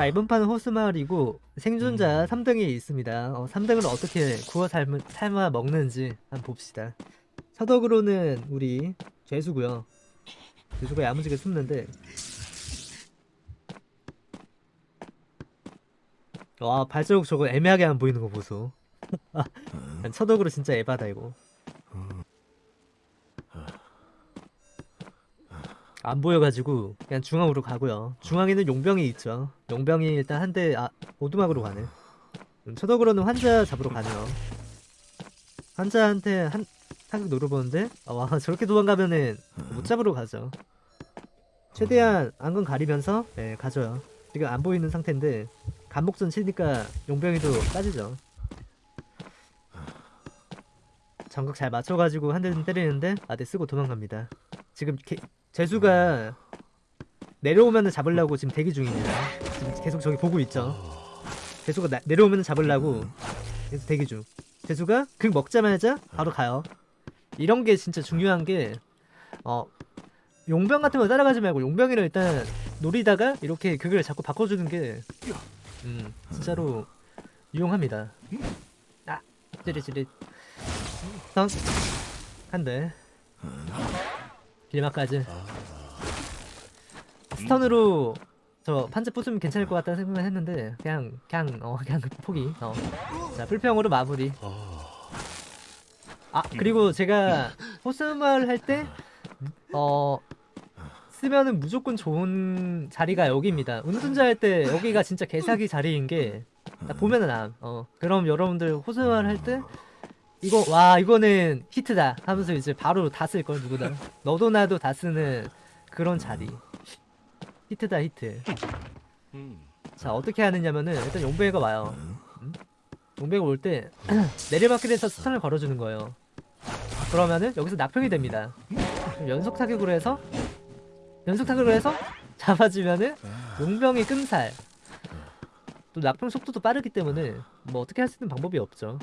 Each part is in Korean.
자 이번 판은 호스마을이고 생존자 3등이 있습니다. 어, 3등을 어떻게 구워 삶, 삶아 먹는지 한번 봅시다. 서덕으로는 우리 죄수고요. 죄수가 야무지게 숨는데. 와 발자국 저거 애매하게 안 보이는 거 보소. 서덕으로 진짜 에바다 이거 안 보여가지고 그냥 중앙으로 가고요. 중앙에는 용병이 있죠. 용병이 일단 한 대 아, 오두막으로 가네. 음, 초덕으로는 환자 잡으러 가네요. 환자한테 한 타격 노려보는데 아, 와 저렇게 도망가면은 못 잡으러 가죠. 최대한 안건 가리면서 네, 가져요 지금 안 보이는 상태인데 간목전 치니까 용병이도 빠지죠. 정각 잘 맞춰가지고 한 대는 때리는데 아대 쓰고 도망갑니다. 지금 개, 재수가 내려오면은 잡으려고 지금 대기 중입니다. 지금 계속 저기 보고 있죠. 재수가 나, 내려오면 잡으려고 계속 대기 중. 재수가 극 먹자마자 바로 가요. 이런 게 진짜 중요한 게 어, 용병 같은 거 따라가지 말고 용병이를 일단 노리다가 이렇게 극을 자꾸 바꿔주는 게 음, 진짜로 유용합니다. 아, 찌릿찌릿. 한 대. 길막까지. 스턴으로 저 판자 부수면 괜찮을 것 같다는 생각을 했는데 그냥 그냥 어 그냥 포기. 어 자 불평으로 마무리. 아. 그리고 제가 호스말 할 때 어 쓰면은 무조건 좋은 자리가 여기입니다. 운전자 할 때 여기가 진짜 개사기 자리인 게 보면은 암어 그럼 여러분들 호스말 할때 이거 와 이거는 히트다 하면서 이제 바로 다 쓸 걸 누구나. 너도 나도 다 쓰는 그런 자리. 히트다 히트. 자 어떻게 하느냐면은 일단 용배가 와요. 음? 용배가 올때 내리막길에서 스턴을 걸어주는 거예요. 그러면은 여기서 낙평이 됩니다. 연속 타격으로 해서 연속 타격으로 해서 잡아주면은 용병이 끔살. 또 낙평 속도도 빠르기 때문에 뭐 어떻게 할 수 있는 방법이 없죠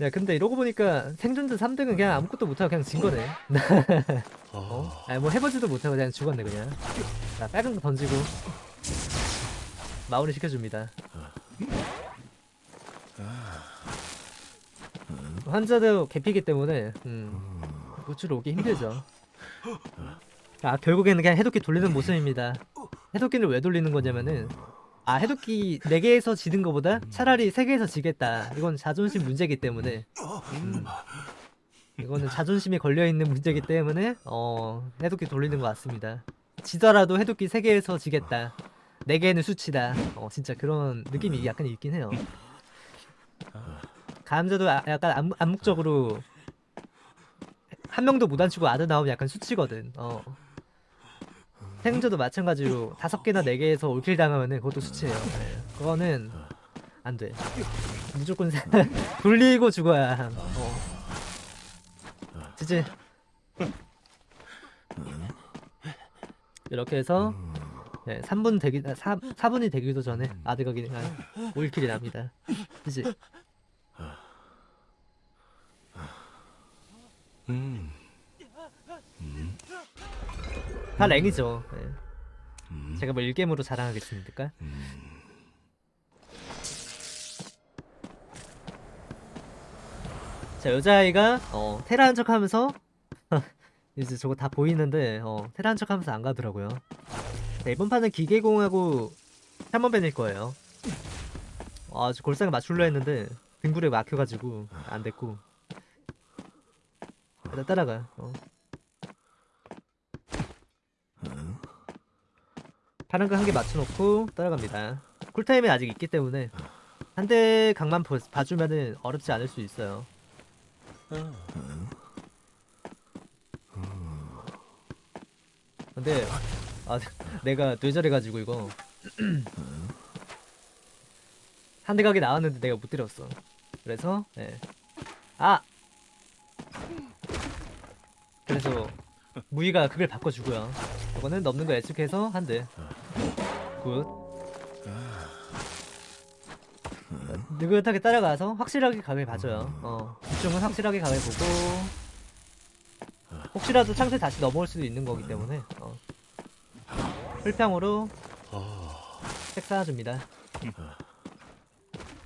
야 근데 이러고 보니까 생존자 3등은 그냥 아무것도 못하고 그냥 진 거네. 어? 아니 뭐 해보지도 못하고 그냥 죽었네 그냥. 자 빨간 거 던지고 마무리 시켜줍니다. 환자도 개피기 때문에 음, 우주로 오기 힘들죠. 아 결국에는 그냥 해독기 돌리는 모습입니다. 해독기를 왜 돌리는 거냐면은 아 해독기 4개에서 지는 것보다 차라리 3개에서 지겠다. 이건 자존심 문제기 때문에. 음, 이거는 자존심이 걸려있는 문제기 때문에 어 해독기 돌리는 것 같습니다. 지더라도 해독기 3개에서 지겠다. 4개는 수치다. 어 진짜 그런 느낌이 약간 있긴 해요. 감자도 아, 약간 암, 암묵적으로 한 명도 못 안치고 아드 나오면 약간 수치거든. 어 생존도 마찬가지로 다섯 개나 네 개에서 올킬 당하면은 그것도 수치예요. 네. 그거는 안 돼. 무조건 돌리고 죽어야 함. 어. 지지. 이렇게 해서 네, 3분 되기 4, 4분이 되기도 전에 아드가 그냥 올킬이 납니다. 그지? 음. 다 랭이죠. 네. 음. 제가 뭐 1게임으로 자랑하겠습니까? 음. 자 여자아이가 어, 테라한 척 하면서 이제 저거 다 보이는데 어, 테라한 척 하면서 안 가더라고요 자, 이번 판은 기계공하고 샤먼벤일 거예요 아, 저 골상에 맞출려 했는데 등불에 막혀가지고 안 됐고 일단 따라가 어. 파란 거 한 개 맞춰놓고 따라갑니다. 쿨타임이 아직 있기 때문에 한 대 각만 봐주면은 어렵지 않을 수 있어요. 근데 아 내가 뇌절해가지고 이거. 한대 각이 나왔는데 내가 못 때렸어. 그래서 네. 아! 그래서 무이가 그걸 바꿔주고요. 이거는 넘는 거 예측해서 한 대 굿 느긋하게 따라가서 확실하게 각을 봐줘요 어 이쪽은 확실하게 각을 보고 혹시라도 창세 다시 넘어올 수도 있는 거기 때문에 어. 풀평으로 색 쌓아줍니다.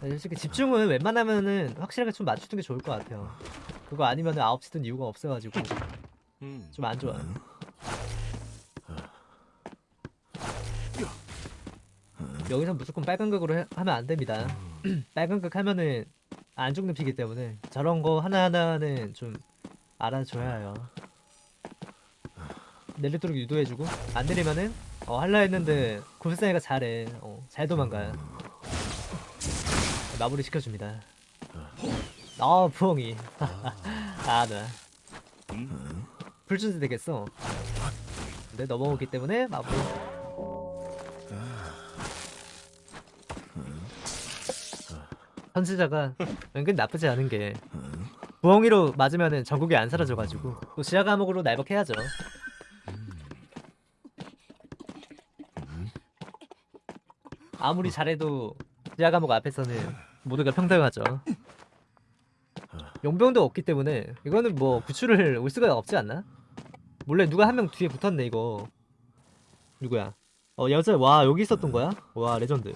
네, 솔직히 집중은 웬만하면은 확실하게 좀 맞추는 게 좋을 것 같아요. 그거 아니면 9시 든 이유가 없어가지고 좀 안 좋아요. 여기서 무조건 빨간 극으로 해- 하면 안 됩니다. 빨간 극 하면은 안 죽는 피기 때문에 저런 거 하나하나는 좀 알아줘야 해요. 내리도록 유도해주고 안 내리면은 어 할라 했는데 굴사이가 잘해. 어, 잘 도망가요. 마무리 시켜줍니다. 아 부엉이. 아 나. 불준세 되겠어. 근데 넘어오기 때문에 마무리. 선지자가 은근 나쁘지 않은 게 부엉이로 맞으면은 전극이 안 사라져가지고 또 지하 감옥으로 날먹해야죠. 아무리 잘해도 지하 감옥 앞에서는 모두가 평등하죠. 용병도 없기 때문에 이거는 뭐 구출을 올 수가 없지 않나? 몰래 누가 한 명 뒤에 붙었네 이거. 누구야? 어 여자 와 여기 있었던 거야? 와 레전드.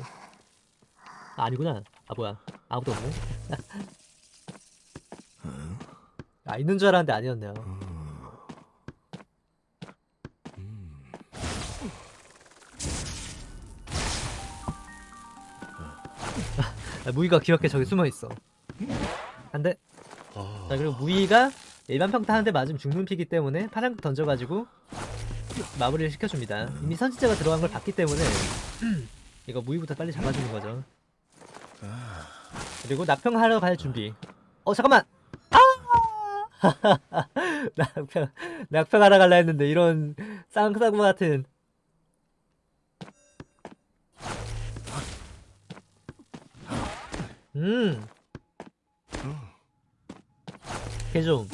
아, 아니구나. 아 뭐야? 아무도 없네. 아 있는 줄 알았는데 아니었네요. 아, 무이가 귀엽게 저기 숨어 있어. 한대. 자 그리고 무이가 일반 평타 한 대 맞으면 죽는 피기 때문에 파란극 던져가지고 마무리를 시켜줍니다. 이미 선지자가 들어간 걸 봤기 때문에 이거 무이부터 빨리 잡아주는 거죠. 그리고 낙평하러 갈 준비. 어 잠깐만. 아! 낙평 낙평하러 갈라 했는데 이런 쌍싸구 같은. 음. 개좀.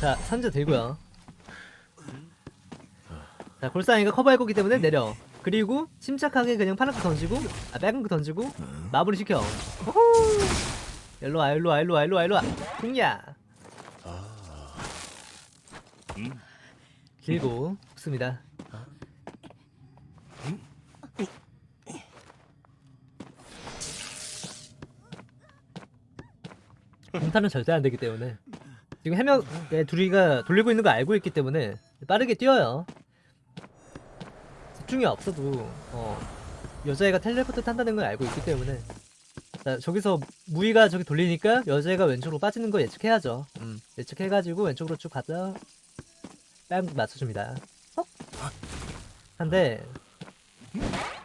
자 선제 들고요. 자 골상이가 커버할 거기 때문에 내려. 그리고 침착하게 그냥 파란거 던지고 아 빨간 거 던지고 마무리 시켜. 호호! 일로 와 일로 와 일로 와 일로 와 일로 와. 풍야. 길고 좋습니다. 공타는 절대 안 되기 때문에 지금 해명 네, 둘이가 돌리고 있는 거 알고 있기 때문에 빠르게 뛰어요. 집중이 없어도 어, 여자애가 텔레포트 탄다는 걸 알고 있기 때문에 자, 저기서 무이가 저기 돌리니까 여자애가 왼쪽으로 빠지는 거 예측해야죠. 음, 예측해가지고 왼쪽으로 쭉 가자. 딱 맞춰줍니다. 어? 한 대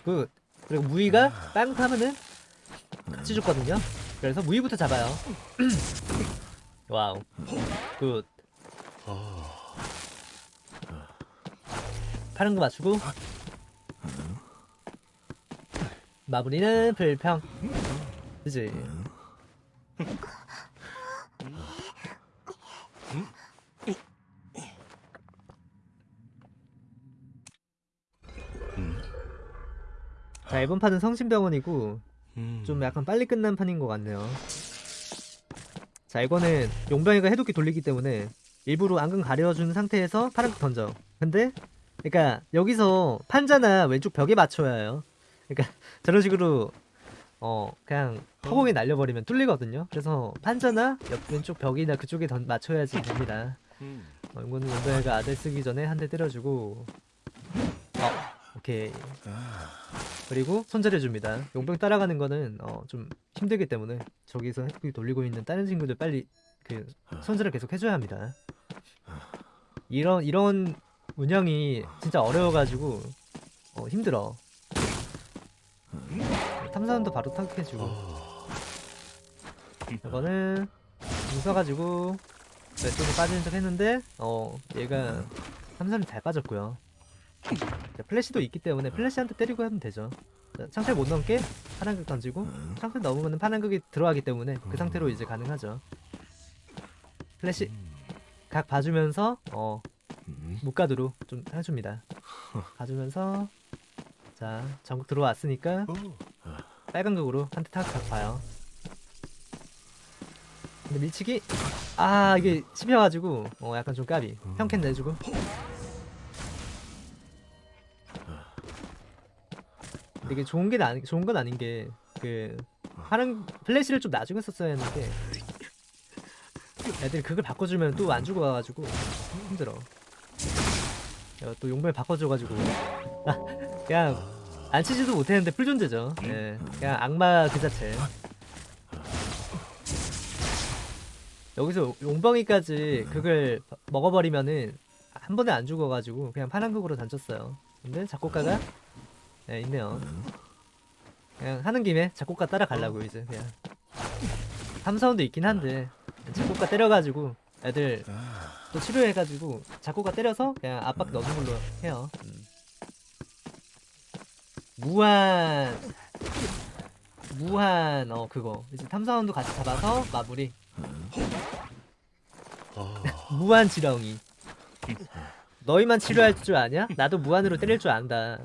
good. 그리고 무이가 빵 타면은 같이 죽거든요. 그래서 무이부터 잡아요. 와우. 굿. 파란 거 맞추고 마무리는 불평. 그지? 자 이번 판은 성심병원이고 좀 약간 빨리 끝난 판인 것 같네요. 자 이거는 용병이가 해독기 돌리기 때문에 일부러 안근 가려준 상태에서 파란 거 던져. 근데 그러니까 여기서 판자나 왼쪽 벽에 맞춰야 해요. 그러니까 저런 식으로 어 그냥 허공에 날려버리면 뚫리거든요. 그래서 판자나 옆 왼쪽 벽이나 그쪽에 던, 맞춰야지 됩니다. 어, 이거는 용병이가 아들 쓰기 전에 한 대 때려주고 어 오케이 그리고 손절해줍니다. 용병 따라가는 거는 어, 좀 힘들기 때문에 저기서 핵폭이 돌리고 있는 다른 친구들 빨리 그 손절을 계속 해줘야 합니다. 이런 이런 운영이 진짜 어려워가지고 어, 힘들어. 탐사원도 바로 타격해주고 이거는 웃어가지고 왼쪽으로 빠지는 척 했는데 어 얘가 탐사는 잘 빠졌고요. 자, 플래시도 있기 때문에 플래시한테 때리고 하면 되죠. 자, 창틀 못 넘게 파란극 던지고 창틀 넘으면 파란극이 들어가기 때문에 그 상태로 이제 가능하죠. 플래시 각 봐주면서 어 무가드로 좀 해줍니다. 봐주면서 자 전국 들어왔으니까 빨간 극으로 한 대탁각 봐요. 근데 밀치기? 아 이게 씹혀가지고 어 약간 좀 까비. 평캔 내주고. 근데 이게 좋은 게 아니 좋은 건 아닌 게 그 파란 플래시를 좀 나중에 썼어야 했는데 애들이 그걸 바꿔주면 또안 죽어가지고 힘들어. 야, 또 용병 바꿔줘가지고. 아, 그냥 안 치지도 못했는데 풀존재죠 예 그냥 악마 그 자체 여기서 용병이까지 그걸 바- 먹어버리면은 한 번에 안 죽어가지고 그냥 파란극으로 던졌어요. 근데 작곡가가 네, 있네요. 그냥 하는 김에 작곡가 따라가려고 이제 그냥 탐사원도 있긴 한데 작곡가 때려가지고 애들 또 치료해가지고 작곡가 때려서 그냥 압박 넣는 걸로 해요. 음. 무한 무한 어 그거 이제 탐사원도 같이 잡아서 마무리. 무한 지렁이. 너희만 치료할 줄 아냐? 나도 무한으로 때릴 줄 안다.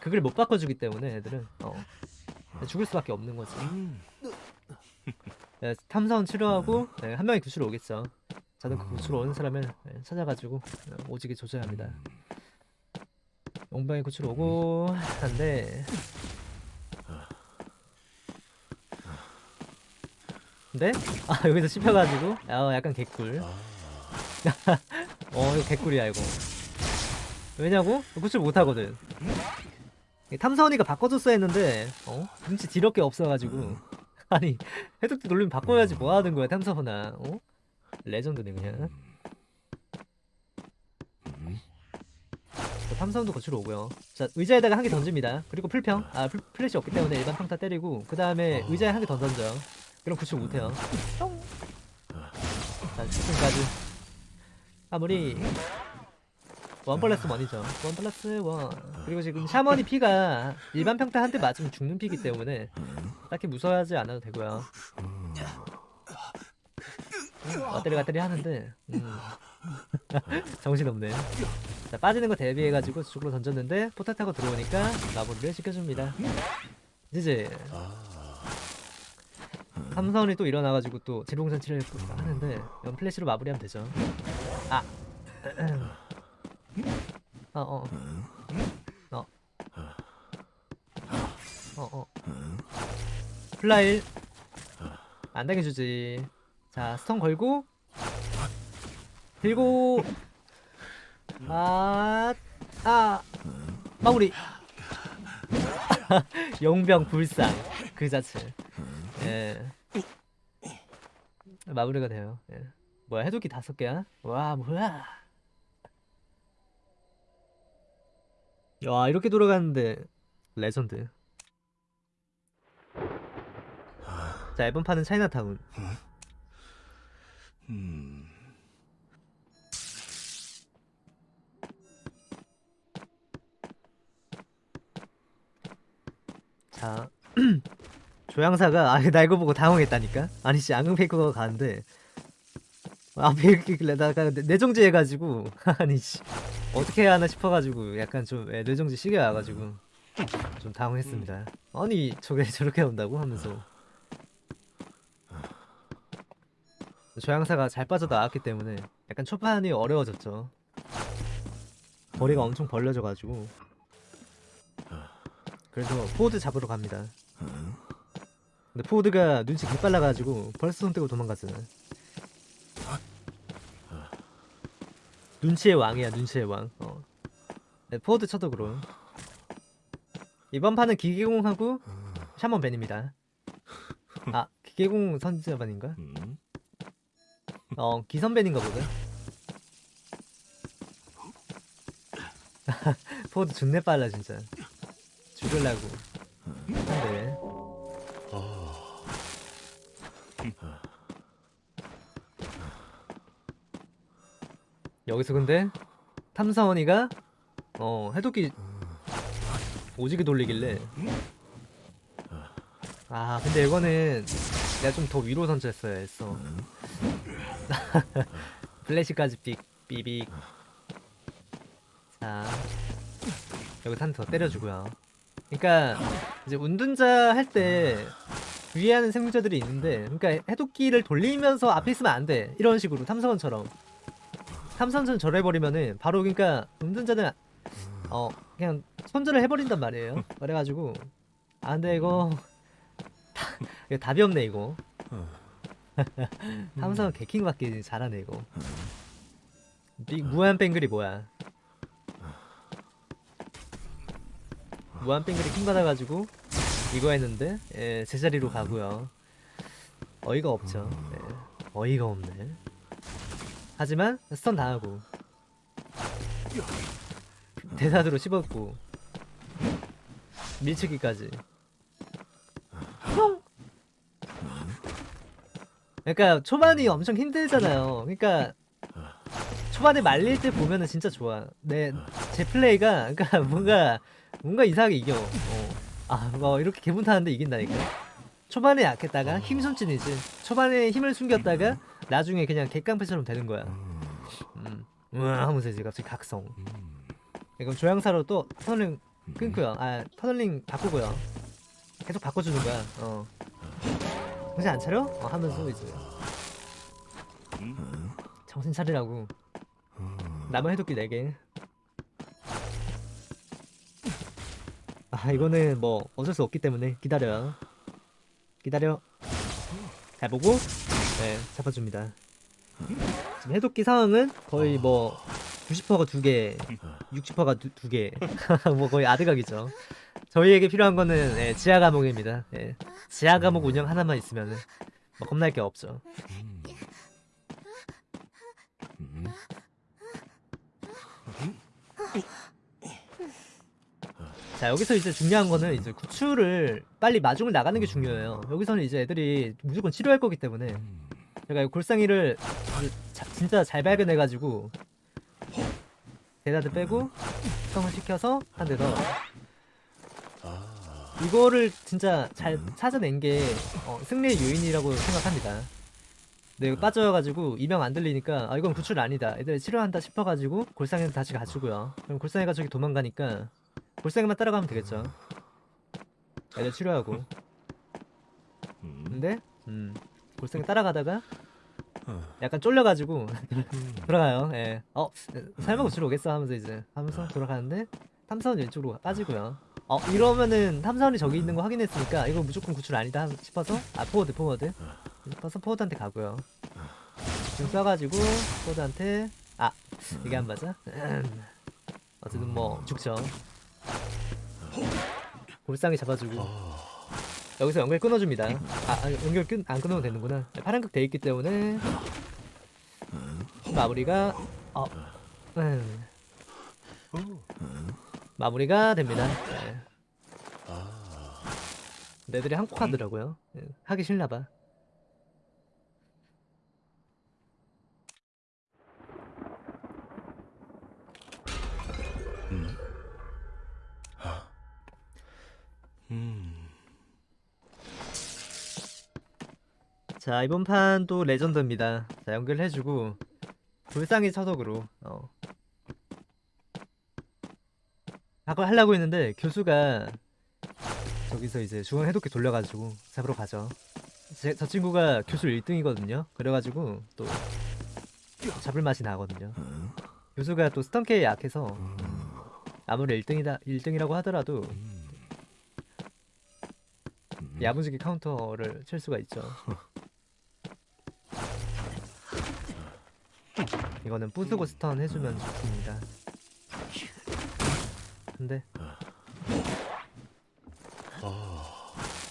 그걸 못 바꿔주기 때문에 애들은 어. 죽을 수밖에 없는 거지. 네, 탐사원 치료하고 네, 한 명이 구출로 오겠죠. 저는 그 구출로 오는 사람을 네, 찾아가지고 네, 오지게 조져야 합니다. 용병이 구출 오고 한데. 근데 아 여기서 씹혀가지고? 어 약간 개꿀. 어 이거 개꿀이야 이거. 왜냐고? 구출 못하거든. 이 탐사원이가 바꿔줬어야 했는데 어? 눈치 뒤럽게 없어가지고. 아니 해독기 돌리면 바꿔야지 뭐하는 거야 탐사원아 어? 레전드네 그냥. 자, 탐사원도 거치러 오고요. 자 의자에다가 한 개 던집니다. 그리고 풀평. 아 풀, 플래시 없기 때문에 일반 평타 때리고 그 다음에 의자에 한 개 더 던져 그럼 구출 못해요. 뿅. 자 지금까지. 마무리 one plus one이죠. one plus one. 그리고 지금 샤머니 피가 일반 평타 한 대 맞으면 죽는 피기 때문에 딱히 무서워하지 않아도 되고요 왔다리 갔다리 하는데. 음. 정신없네 자 빠지는 거 대비해가지고 저쪽으로 던졌는데 포탈 타고 들어오니까 마무리를 시켜줍니다. 이제 삼선이 또 일어나가지고 또 재롱잔치를 또 하는데 이건 플래시로 마무리하면 되죠. 아. 어어. 어. 어어. 플라일 안 당해주지 자 stun 걸고 들고 아, 아, 마무리. 용병 불상 그 자체. 예. 마무리가 돼요. 예. 뭐야 해독기 다섯 개야? 와 뭐야? 야 이렇게 돌아가는데 레전드. 자 이번 판은 차이나타운. 자 조향사가 아, 나 이거 보고 당황했다니까? 아니 씨 앙금 페이커가 가는데. 앞에 이렇게 있길래다가 뇌정지 해가지고. 아니 씨. 어떻게 해야 하나 싶어가지고 약간 좀 예, 뇌정지 세게 와가지고 좀 당황했습니다. 아니 저게 저렇게 온다고? 하면서 조향사가 잘 빠져나왔기 때문에 약간 초판이 어려워졌죠 거리가 엄청 벌려져가지고 그래서 포드 잡으러 갑니다. 근데 포드가 눈치 개빨라가지고 벌써 손 떼고 도망갔잖아. 눈치의 왕이야, 눈치의 왕. 어. 네, 포드 쳐도 그럼. 이번 판은 기계공하고 샤먼 ban입니다. 아, 기계공 선지자 ban인가? 어, 기선ban인가 보다. 포드 존내 빨라 진짜. 죽을라고 한데 여기서 근데 탐사원이가 어 해독기 오지게 돌리길래 아 근데 이거는 내가 좀 더 위로 던졌어야 했어 플래시까지 삑 삐빅 자 여기서 한더 때려주고요 그러니까 이제 운둔자 할때 주의하는 생물자들이 있는데 그러니까 해독기를 돌리면서 앞에 있으면 안 돼. 이런 식으로 탐사원처럼. 탐사원처럼 절해버리면은 바로 그러니까 운전자는 어 그냥 손절을 해버린단 말이에요. 그래가지고 아 근데 이거 이거 답이 없네 이거. 탐사원 개킹받기 잘하네 이거. 빅 무한 뱅글이 뭐야? 무한 뱅글이 킹 받아가지고 이거 했는데 예, 제자리로 가고요. 어이가 없죠. 예, 어이가 없네. 하지만 스턴 당하고 대사드로 씹었고 밀치기까지. 그러니까 초반이 엄청 힘들잖아요. 그러니까 초반에 말릴 때 보면은 진짜 좋아. 내 제 플레이가 그러니까 뭔가 뭔가 이상하게 이겨. 어. 아, 뭐 이렇게 개분 타는데 이긴다니까. 초반에 약했다가 힘 손진이지. 초반에 힘을 숨겼다가 나중에 그냥 개깡패처럼 되는 거야. 음, 으아 하면서 이제 갑자기 각성. 이건 조향사로 또 터널링 끊고요. 아, 터널링 바꾸고요. 계속 바꿔주는 거야. 어. 정신 안 차려? 어, 하면서 이제 정신 차리라고. 남은 해독기 4개. 아 이거는 뭐 어쩔 수 없기 때문에 기다려요 기다려. 잘 보고 네 잡아줍니다. 지금 해독기 상황은 거의 뭐 90%가 2개 60%가 2개. 뭐 거의 아드각이죠. 저희에게 필요한 거는 예, 지하 감옥입니다. 예, 지하 감옥 운영 하나만 있으면 뭐 겁날 게 없죠. 자 여기서 이제 중요한 거는 이제 구출을 빨리 마중을 나가는 게 중요해요. 여기서는 이제 애들이 무조건 치료할 거기 때문에 제가 이 골상이를 자- 진짜 잘 발견해가지고 대다들 빼고 수성을 시켜서 한 대 더 이거를 진짜 잘 찾아낸 게 어, 승리의 요인이라고 생각합니다. 이거 빠져가지고 이명 안 들리니까 아 이건 구출 아니다. 애들 치료한다 싶어가지고 골상이는 다시 가주고요. 그럼 골상이가 저기 도망가니까 골상이만 따라가면 되겠죠. 애들 치료하고. 근데 음 골상이 따라가다가 약간 쫄려가지고 돌아가요. 예. 어 설마 구출 오겠어 하면서 이제 하면서 돌아가는데 탐사원 왼쪽으로 빠지고요 어 이러면은 탐사원이 저기 있는 거 확인했으니까 이거 무조건 구출 아니다 싶어서 아 포워드 포워드. 싶어서 포워드한테 가고요. 지금 써가지고 포워드한테 아 이게 안 맞아? 어쨌든 뭐 죽죠. 골상이 잡아주고. 여기서 연결 끊어줍니다. 아, 아 연결 끊, 안 끊어도 되는구나. 파란극 돼 있기 때문에. 마무리가 어 음. 마무리가 됩니다. 네. 애들이 한국 하더라고요. 예, 하기 싫나봐. 자 이번 판도 레전드입니다. 자 연결해주고 불쌍히 처덕으로 어 그걸 하려고 했는데 교수가 저기서 이제 중앙 해독기 돌려가지고 잡으러 가죠. 제, 저 친구가 교수 1등이거든요. 그래가지고 또 잡을 맛이 나거든요. 교수가 또 스턴케에 약해서 아무리 1등이다 1등이라고 하더라도 야무지게 카운터를 칠 수가 있죠. 이거는 부수고 stun 해주면 좋습니다 근데.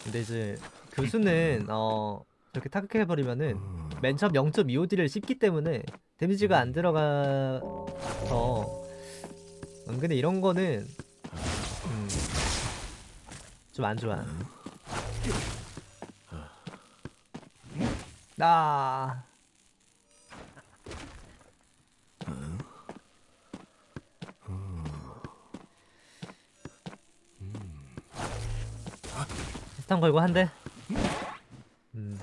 근데 이제 교수는 어 저렇게 타격해버리면은 맨 처음 0.25D를 씹기 때문에 데미지가 안 들어가서 은근히 이런 거는 음, 좀 안 좋아. 아 스턴 걸고 한대 음.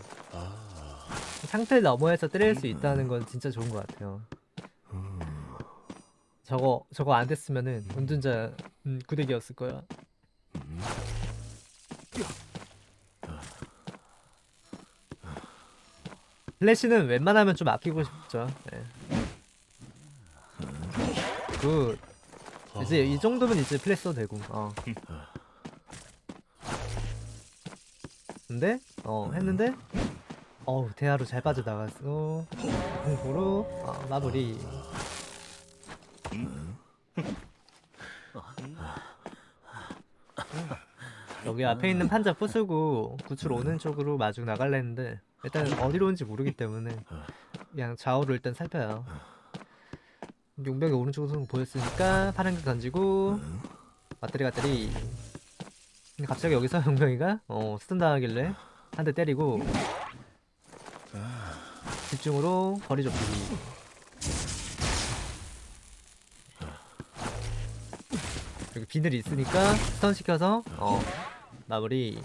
상태 너머에서 때릴 수 있다는 건 진짜 좋은 것 같아요 저거 저거 안 됐으면은 운전자 음, 구대기였을 거야 플래시는 웬만하면 좀 아끼고 싶죠. 예. 그 이제 이 정도면 이제 플래시 써도 되고. 어. 근데? 어 했는데? 어우 대하로 잘 빠져나갔어. 공포로. 어, 마무리. 여기 앞에 있는 판자 부수고 구출 오는 쪽으로 마중 나갈라 했는데 일단 어디로 온지 모르기 때문에 그냥 좌우로 일단 살펴요. 용병이 오른쪽으로 보였으니까 파란 게 던지고 맞다리 맞다리 근데 갑자기 여기서 용병이가 어 스턴 당하길래 한 대 때리고 집중으로 거리 좁히기 여기 비늘이 있으니까 스턴 시켜서 어 마무리.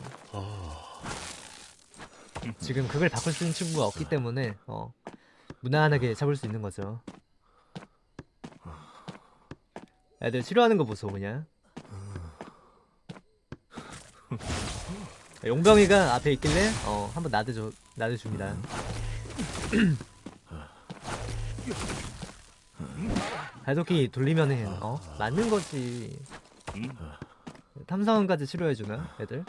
지금 그걸 바꿀 수 있는 친구가 없기 때문에 어 무난하게 잡을 수 있는 거죠. 애들 치료하는 거 보소 그냥 용병이가 앞에 있길래 어 한번 나대줘 나대줍니다. 발도끼 돌리면은 어 맞는 거지. 탐사원까지 치료해주나 애들?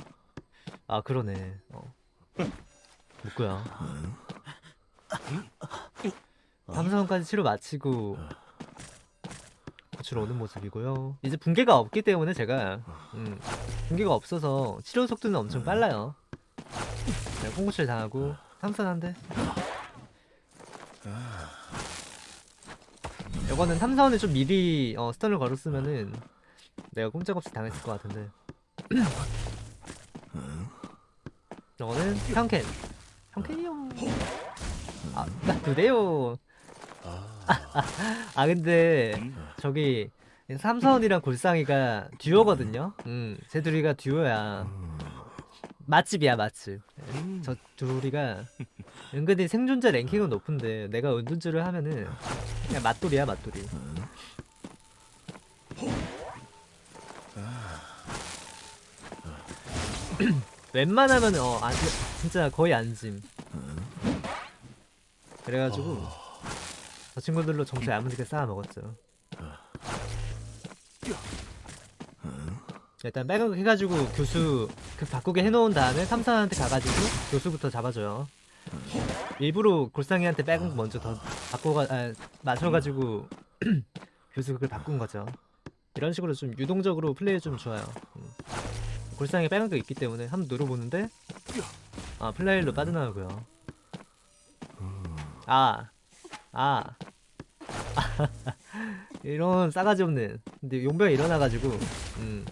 아 그러네. 어. 묵구야 탐사원까지 치료 마치고 구출 오는 모습이고요. 이제 붕괴가 없기 때문에 제가 음, 붕괴가 없어서 치료 속도는 엄청 빨라요. 네, 콩구출 당하고 탐사한데 이거는 탐사원을 좀 미리 어, 스턴을 걸었으면은 내가 꼼짝없이 당했을 것 같은데. 이거는 평캔. 평캔이요. 아 나 두대요 아 근데 저기 삼선이랑 골상이가 듀오거든요. 음. 쟤 둘이가 듀오야. 맛집이야 맛집. 저 둘이가 은근히 생존자 랭킹은 높은데 내가 은둔주를 하면은 그냥 맛돌이야 맛돌이. 웬만하면 어 안, 진짜 거의 안짐 그래가지고 저 친구들로 점수 야무지게 쌓아 먹었죠 일단 거 해가지고 교수 그 바꾸게 해놓은 다음에 삼사한테 가가지고 교수부터 잡아줘요 일부러 골상이한테 거 먼저 더 바꿔가 아, 맞춰가지고 교수 그걸 바꾼 거죠 이런 식으로 좀 유동적으로 플레이 좀 좋아요 음. 골상에 빨간 거 있기 때문에 한번 눌러보는데 아 플레이로 빠져나오고요 아 아. 이런 싸가지 없는 근데 용병이 일어나가지고 음.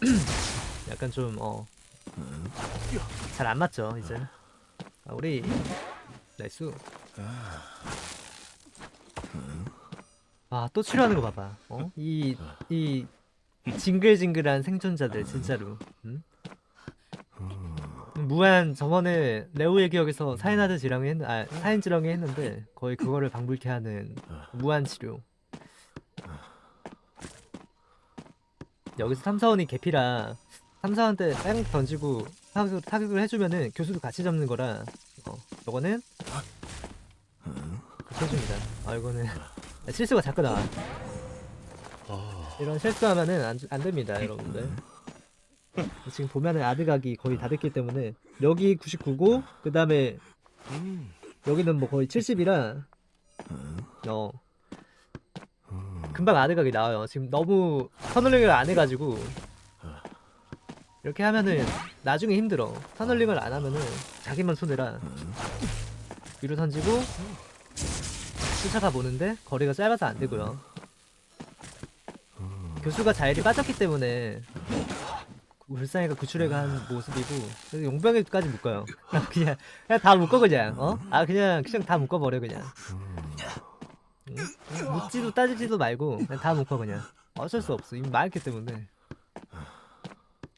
약간 좀 어. 잘 안 맞죠 이제 아, 우리 나이스 아또 치료하는 거 봐봐 어? 이, 이 징글징글한 생존자들 진짜로 음? 무한 저번에 레오의 기억에서 사인하드 지렁이 했, 아 사인 지렁이 했는데 거의 그거를 방불케 하는 무한 치료. 여기서 탐사원이 개피라 탐사원한테 빵 던지고 타격, 타격을 해주면은 교수도 같이 잡는 거라. 어 요거는 그렇게 해줍니다. 아 이거는 실수가 자꾸 나와. 이런 실수하면은 안, 안 됩니다 여러분들. 지금 보면은 아드각이 거의 다 됐기 때문에 여기 99고 그 다음에 여기는 뭐 거의 70이라 어. 금방 아드각이 나와요. 지금 너무 터널링을 안 해가지고 이렇게 하면은 나중에 힘들어. 터널링을 안 하면은 자기만 손해라. 위로 던지고 쫓아가 보는데 거리가 짧아서 안 되고요. 교수가 자일이 빠졌기 때문에 불쌍이가 구출해가 한 모습이고 그래서 용병에까지 묶어요. 그냥 그냥, 다 묶어 그냥. 어? 아 그냥 그냥 다 묶어버려 그냥. 응? 묻지도 따지지도 말고 그냥 다 묶어 그냥. 어쩔 수 없어. 이미 많기 때문에.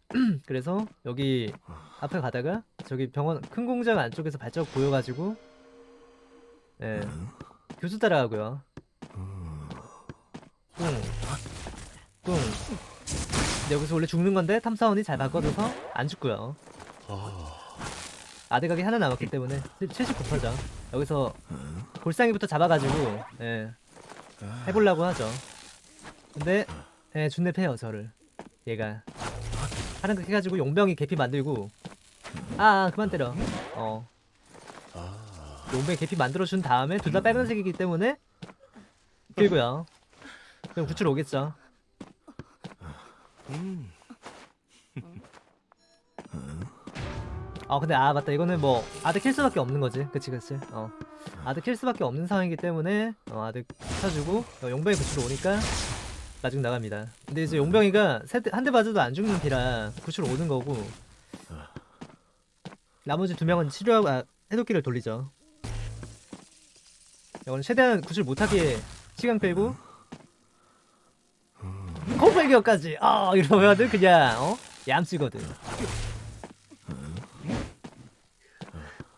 그래서 여기 앞에 가다가 저기 병원 큰 공장 안쪽에서 발자국 보여가지고 예 교수 따라가고요. 응 뿡. 근데 여기서 원래 죽는 건데 탐사원이 잘 바꿔줘서 안 죽고요. 아드각이 하나 남았기 때문에 79%죠. 여기서 골상이부터 잡아가지고 예, 해보려고 하죠. 근데 예, 준내 패요 저를. 얘가. 하는 거 해가지고 용병이 개피 만들고. 아, 아 그만 때려. 어. 용병이 개피 만들어준 다음에 둘 다 빨간색이기 때문에 그리고요. 그럼 구출 오겠죠 아 근데 아 맞다. 이거는 뭐 아드 킬 수밖에 없는 거지. 그치 그치? 어. 아드 킬 수밖에 없는 상황이기 때문에 어 아드 쳐주고 어, 용병이 구출 오니까 나중 나갑니다. 근데 이제 용병이가 한 대 맞아도 안 죽는 피라 구출 오는 거고 나머지 두 명은 치료하고 아, 해독기를 돌리죠. 이거는 최대한 구출 못하게 시간 끌고 콤팔기어까지 아 이러면은 그냥 어 얌쓰거든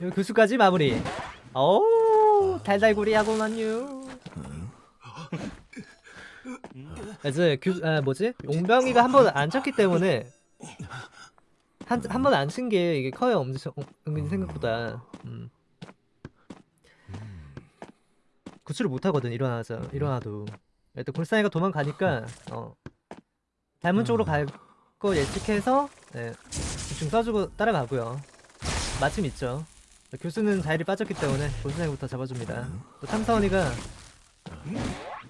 요 교수까지 마무리. 오 달달구리하고만요. 그래서 교, 아 뭐지? 용병이가 한 번 안 쳤기 때문에 한 한 번 안 친 게 이게 커요 엄청 은근히 생각보다. 음. 구출을 못 하거든 일어나자 일어나도. 일단 골상이가 도망가니까 어 닮은 쪽으로 갈 거 예측해서 네, 대충 써주고 따라가고요. 마침 있죠. 교수는 자일이 빠졌기 때문에 골수생부터 잡아줍니다. 또 탐사원이가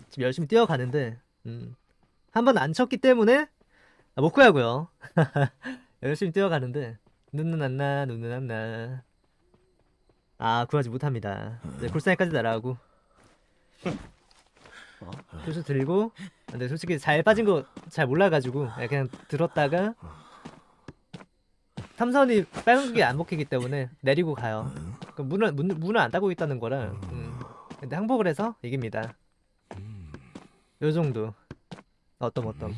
지금 열심히 뛰어가는데 음, 한 번 안 쳤기 때문에 아, 못 구하고요. 열심히 뛰어가는데 눈은 안 나, 눈은 안 나. 아 구하지 못합니다. 이제 골상이까지 날아가고 교수 들고 근데 솔직히 잘 빠진 거 잘 몰라가지고 그냥 들었다가 탐사원이 빨간색이 안 먹히기 때문에 내리고 가요. 그 문을 문, 문을 안 닫고 있다는 거라. 음. 근데 항복을 해서 이깁니다. 요 정도. 어떤 어떤.